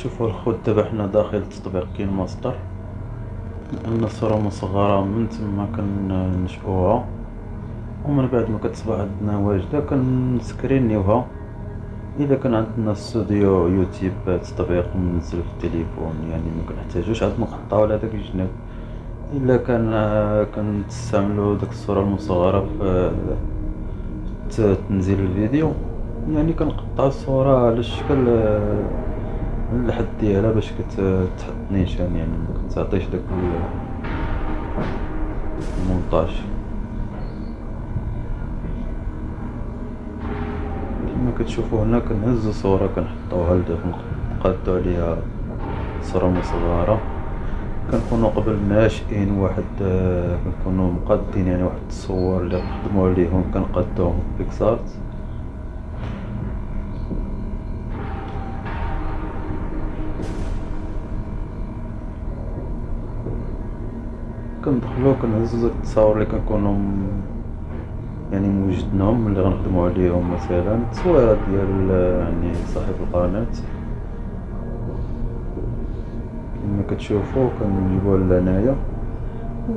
كتشوفوا الخوت دابا حنا داخل التطبيق KineMaster لأن الصورة مصغرة من تما كنشأوها ومن بعد ما كتصبح عندنا واجدة كنسكرينيوها. إذا كان عندنا استوديو يوتيوب تطبيق منزل في التليفون يعني مكنحتاجوش عاد نقطعو على داك الجناب إلا كان كنستعملو ديك الصورة المصغرة في تنزيل الفيديو. يعني كنقطعو الصورة على الشكل الحد ديالها باش كتحط نيشان يعني مكتعطيش داك المونطاج كيما كتشوفو هنا كنهزو صورة كنحطوها لداخل نقادو عليها صورة مصغرة. كنكونو قبل ناشئين واحد كنكونو مقادين يعني واحد التصور لي نخدمو عليهم كنقادوهم في بيكسارت كندخلو كنهزو داك التصاور لي كنكونو يعني موجدناهم اللي غنخدمو عليهم مثلا. التصويرات ديال يعني صاحب القناة. كما كتشوفو كنجيبوها لهنايا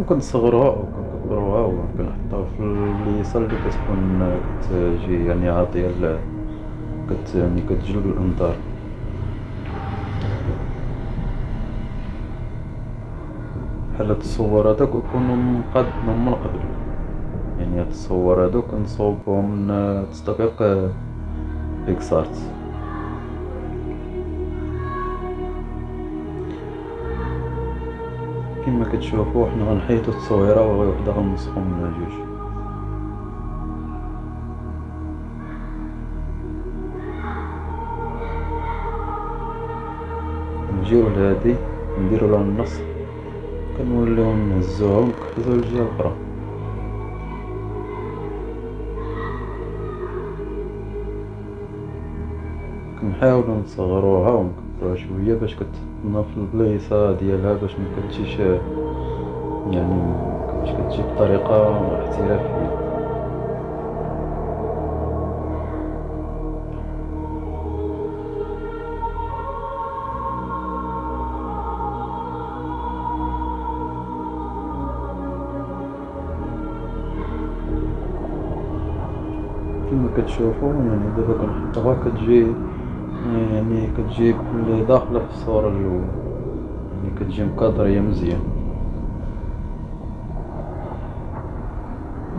وكنصغروها وكنكبروها وكنحطوها في البليصة اللي كتكون كتجي يعني عاطية كت يعني كتجلب الانظار هاد الصور هادوك كيكونو مقادين من قبل يعني هادوك كنصوبهم من تطبيق بيكسارت كما كتشوفو حنا غنحيدو التصويرة وغي وحدة غنسخو منها جوج نجيو لهادي نديرو لها النص. كنوليو نهزوها ونكحلو للجهة الأخرى كنحاولو نصغروها ونكبروها شوية باش كتحطنا في البلايصة ديالها باش مكتجيش يعني باش كتجي بطريقة احترافية كما كتشوفو يعني دابا كنحطوها كتجي يعني كتجي داخلة في الصورة اللولة يعني كتجي مكادرية مزيان.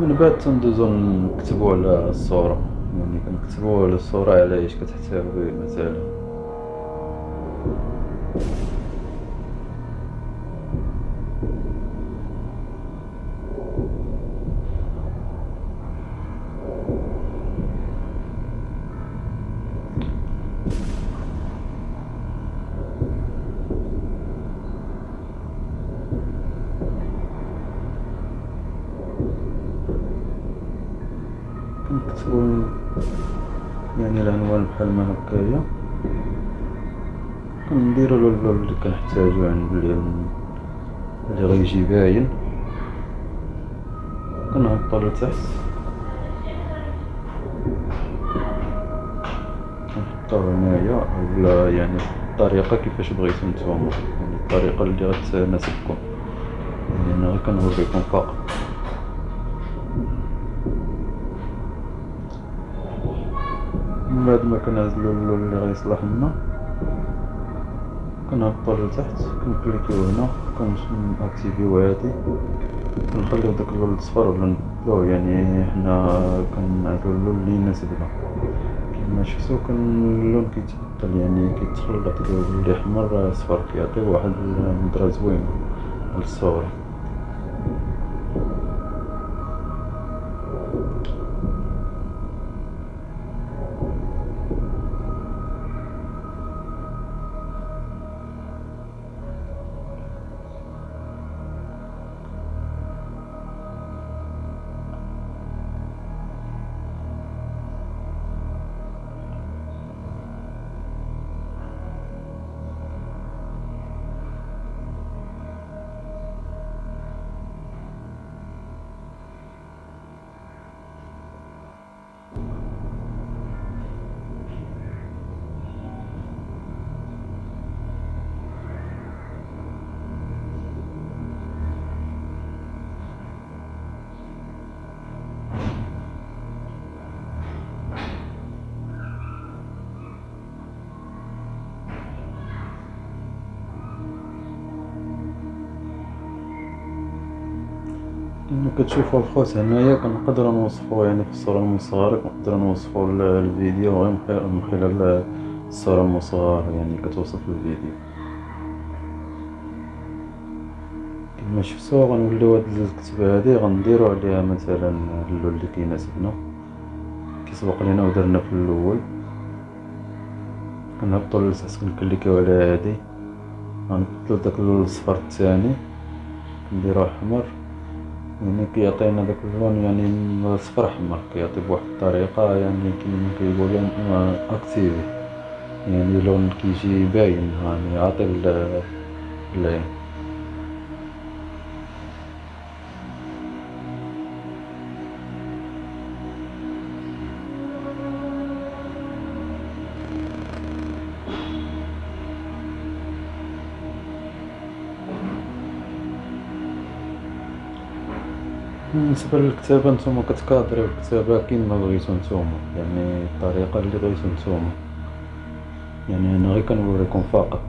من بعد تندوزو نكتبو على الصورة. يعني كنكتبو على الصورة على اش كتحتوي مثلا. يعني العنوان بحال ما هكايا كنديرو اللون اللي كنحتاجو يعني بلي اللي غيجي باين. كنهبطو لتحت. كنحطوه هنايا ولا يعني الطريقة كيفاش بغيتو نتوما. يعني الطريقة اللي غتناسبكم. يعني أنا غير كنوريكم فقط. بعد ما كنعزلو اللون اللي غيصلح لنا. كنهبطو لتحت كنكليكيو هنا كنأكتيفيو هادي. كنخليو داك اللون الصفر ولا نبدلوه يعني حنا كنعزلو اللون اللي يناسبنا كيما شفتو كان اللون كيتبدل يعني كيتخلط كيولي احمر صفر كيعطي واحد النظرة زوينة للصورة كما كتشوفو الخوت هنايا كنقدرو نوصفو يعني في الصورة المصغرة كنقدرو نوصفو الفيديو غير من خلال الصورة المصغرة يعني كتوصف الفيديو. كما شفتو غنوليو هاد الكتبة هادي غنديرو عليها مثلا اللون لي كيناسبنا كيسبق لينا و درنا في اللول. كنهبطو للأساس كنكليكيو على هادي. غنبدلو داك اللون الصفر الثاني كنديرو احمر يعني كيعطينا داك اللون يعني صفر احمر كيعطي بواحد الطريقة يعني كيما كيقولو actif يعني لون كيجي باين يعني عاطي العين بالنسبة للكتابة نتوما كتكادريو الكتابة كيما بغيتو نتوما يعني الطريقة لي بغيتو نتوما. يعني أنا غير كنوريكم فقط.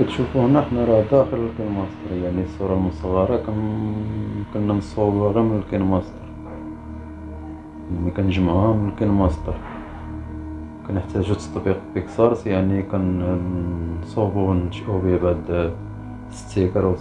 كيما كتشوفو هنا حنا راه داخل ال KineMaster يعني الصورة المصغرة كنا مصوبوها غير من ال KineMaster. يعني كنجمعوها من ال KineMaster. كنحتاجو تطبيق PicsArt يعني كنصوبو وننشئو بيه بعد sticker و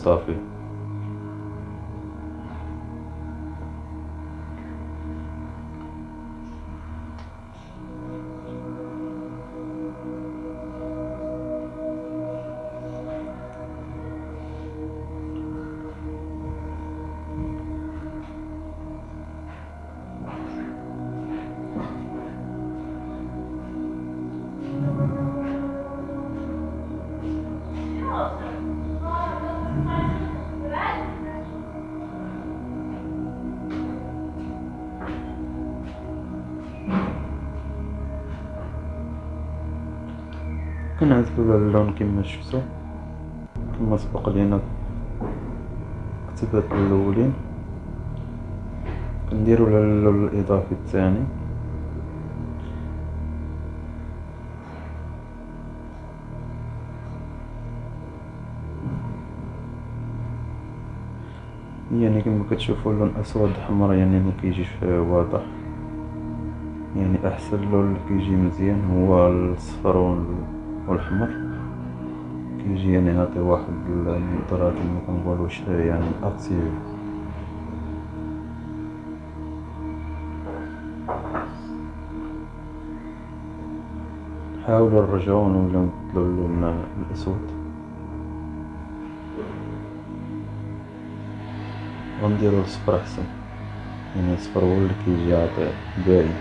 اللون كيما شفتو كيما سبق لينا الكتبات اللولين كنديرو اللون الاضافي الثاني. يعني كما كتشوفو اللون أسود حمر يعني مكيجيش واضح. يعني أحسن لون كيجي مزيان هو الصفر والحمر. كيجي يعني يعطي واحد النظرة كما كنقولوش يعني actif نحاولو نرجعو نوليو نبدلو اللون الأسود. غنديرو الصفر أحسن. يعني الصفر هو اللي كيجي عاطي باين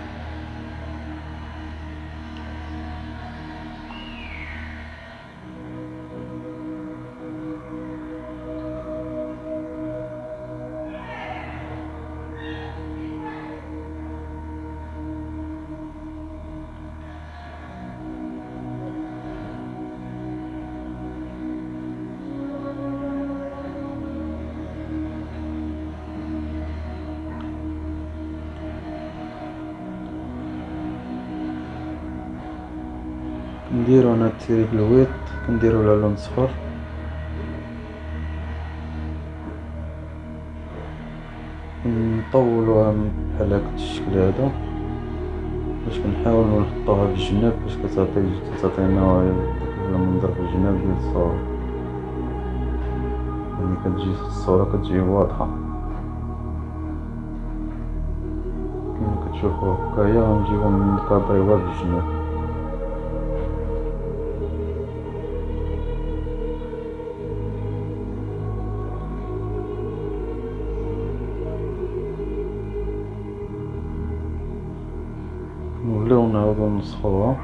نديرو هنا الويت كنديرو لها لون صفر نطولوها بحال هاك الشكل هذا باش كنحاولو نحطوها في الجناب باش كتعطي كتعطينا المنظر في الجناب ديال الصورة. يعني كتجي الصورة كتجي واضحة. كيما كتشوفو هكايا غنجيبو نكادريوها في الجناب نوليو نعاودو نسخوها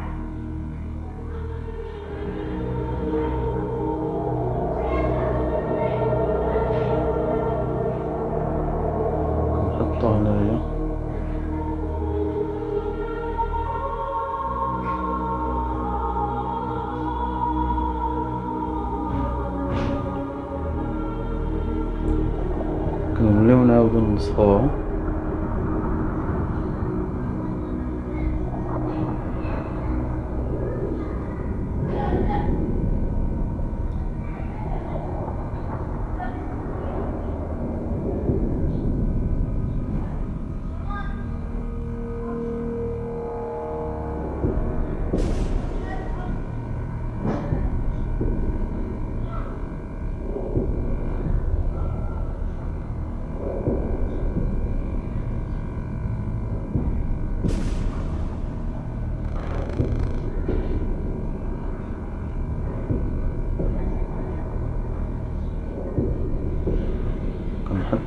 هنايا كنوليو نعاودو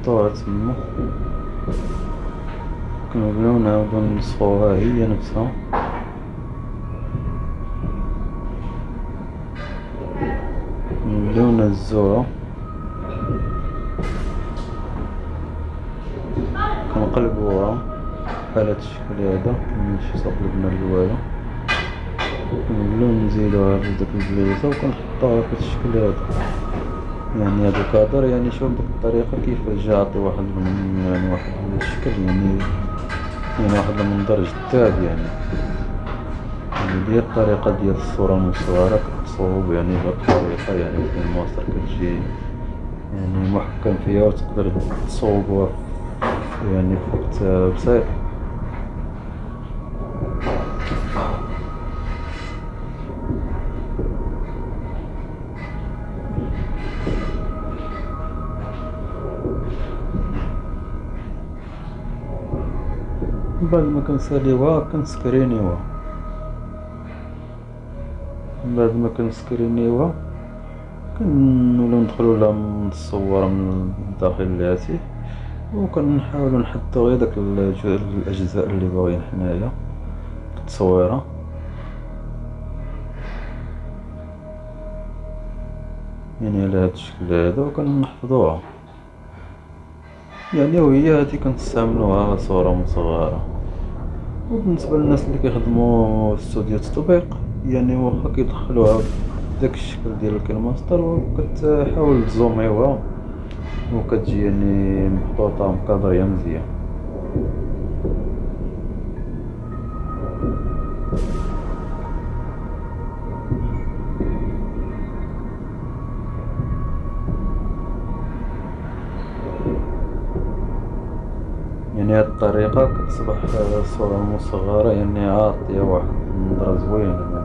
كنحطوها تما كنوليو نعاودو نسخوها هي نفسها. نوليو نهزوها كنقلبوها بحال هاد الشكل هذا. ملي قلبنا الهواية كنوليو نزيدوها في داك البليصة و كنحطوها في هاد الشكل هذا. يعني هاد الكادر يعني شوف بديك الطريقة كيفاش جا عطي واحد يعني واحد الشكل يعني يعني واحد المنظر جذاب يعني. يعني دي الطريقة ديال الصورة المصورة كتصوب يعني بهاد الطريقة يعني في الماستر كتجي يعني محكم فيها و تقدر تصوبها يعني في وقت بسيط. بعد ما كنساليوها كنسكرينيوها. من بعد ما كنسكرينيوها كنوليو ندخلو لها من الصور من داخل الهاتف و كنحاولو نحدو غير داك الأجزاء لي باغيين حنايا في التصويرة يعني على هاد الشكل هذا و كنحفظوها. يعني و هي هادي كنستعملوها صورة مصغرة. و بالنسبة للناس لي كيخدمو في استوديو التطبيق يعني واخا كيدخلوها بداك الشكل ديال الكينماستر و كتحاول تزوميوها و كتجي يعني محطوطة مكادرية مزيان. الطريقة كتصبح الصورة المصغرة يعني عاطية واحد النظرة زوينة